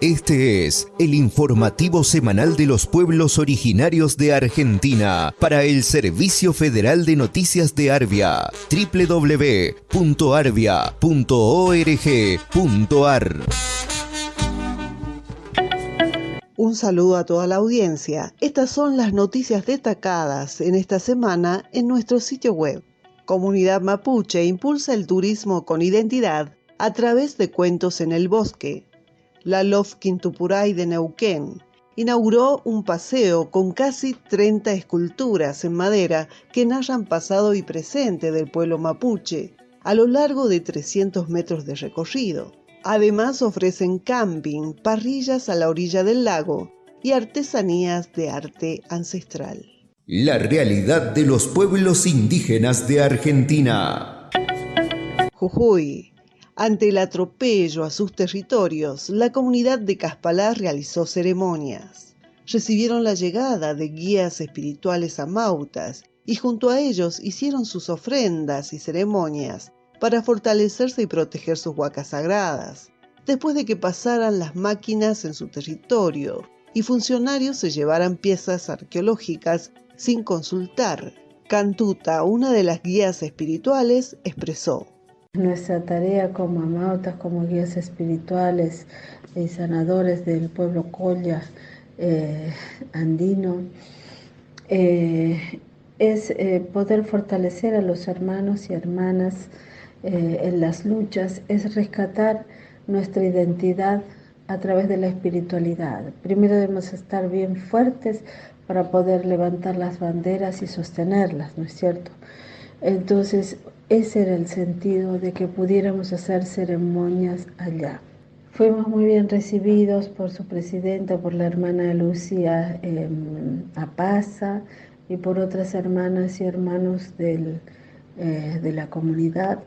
Este es el informativo semanal de los pueblos originarios de Argentina para el Servicio Federal de Noticias de Arbia, www.arbia.org.ar. Un saludo a toda la audiencia. Estas son las noticias destacadas en esta semana en nuestro sitio web. Comunidad Mapuche impulsa el turismo con identidad a través de cuentos en el bosque la Lof Quintupuray de Neuquén, inauguró un paseo con casi 30 esculturas en madera que narran pasado y presente del pueblo mapuche, a lo largo de 300 metros de recorrido. Además ofrecen camping, parrillas a la orilla del lago y artesanías de arte ancestral. La realidad de los pueblos indígenas de Argentina. Jujuy, ante el atropello a sus territorios, la comunidad de Caspalá realizó ceremonias. Recibieron la llegada de guías espirituales a Mautas y junto a ellos hicieron sus ofrendas y ceremonias para fortalecerse y proteger sus huacas sagradas, después de que pasaran las máquinas en su territorio y funcionarios se llevaran piezas arqueológicas sin consultar. Cantuta, una de las guías espirituales, expresó. Nuestra tarea como amautas, como guías espirituales y sanadores del pueblo Colla eh, andino, eh, es eh, poder fortalecer a los hermanos y hermanas en las luchas, es rescatar nuestra identidad a través de la espiritualidad. Primero debemos estar bien fuertes para poder levantar las banderas y sostenerlas, ¿no es cierto? Entonces, ese era el sentido de que pudiéramos hacer ceremonias allá. Fuimos muy bien recibidos por su presidenta, por la hermana Lucia eh, Apaza y por otras hermanas y hermanos eh, de la comunidad,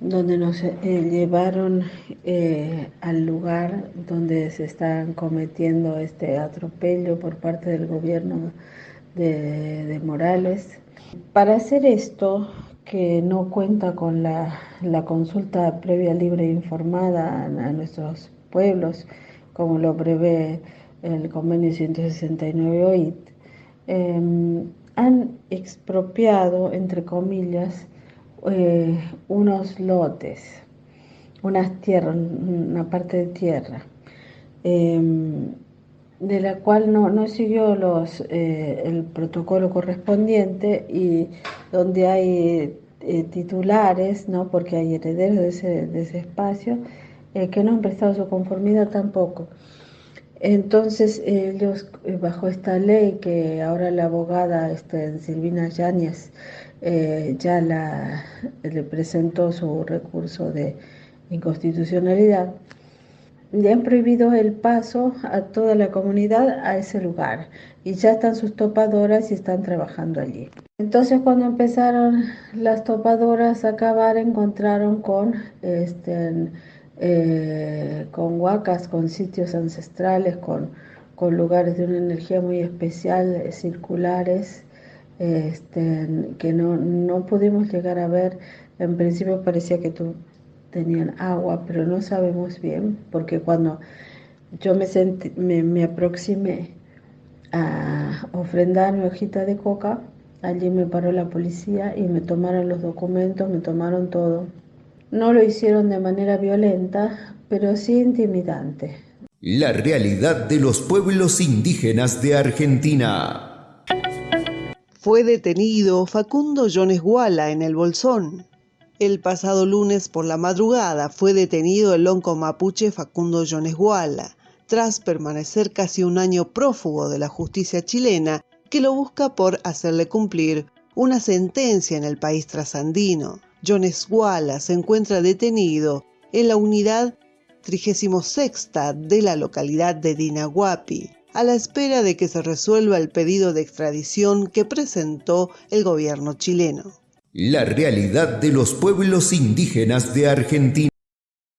donde nos eh, llevaron eh, al lugar donde se están cometiendo este atropello por parte del gobierno de Morales. Para hacer esto que no cuenta con la, consulta previa libre e informada a, nuestros pueblos, como lo prevé el convenio 169 OIT, em, han expropiado, entre comillas, eh, unos lotes, unas tierras, una parte de tierra. Em, de la cual no, no siguió los, eh, el protocolo correspondiente y donde hay eh, titulares, ¿no? porque hay herederos de ese, de ese espacio, eh, que no han prestado su conformidad tampoco. Entonces ellos, bajo esta ley que ahora la abogada este, Silvina Yáñez ya la, le presentó su recurso de inconstitucionalidad, le han prohibido el paso a toda la comunidad a ese lugar y ya están sus topadoras y están trabajando allí. Entonces cuando empezaron las topadoras a acabar encontraron con, este, eh, con huacas, con sitios ancestrales, con, con lugares de una energía muy especial, eh, circulares, este, que no, no pudimos llegar a ver. En principio parecía que tú tenían agua, pero no sabemos bien, porque cuando yo me, me, aproximé a ofrendar mi hojita de coca, allí me paró la policía y me tomaron los documentos, me tomaron todo. No lo hicieron de manera violenta, pero sí intimidante. La realidad de los pueblos indígenas de Argentina. Fue detenido Facundo Jones Guala en el Bolsón, el pasado lunes por la madrugada fue detenido el lonco mapuche Facundo Jones Guala, tras permanecer casi un año prófugo de la justicia chilena que lo busca por hacerle cumplir una sentencia en el país trasandino. Jones Guala se encuentra detenido en la unidad 36 de la localidad de Dinahuapi, a la espera de que se resuelva el pedido de extradición que presentó el gobierno chileno. La realidad de los pueblos indígenas de Argentina.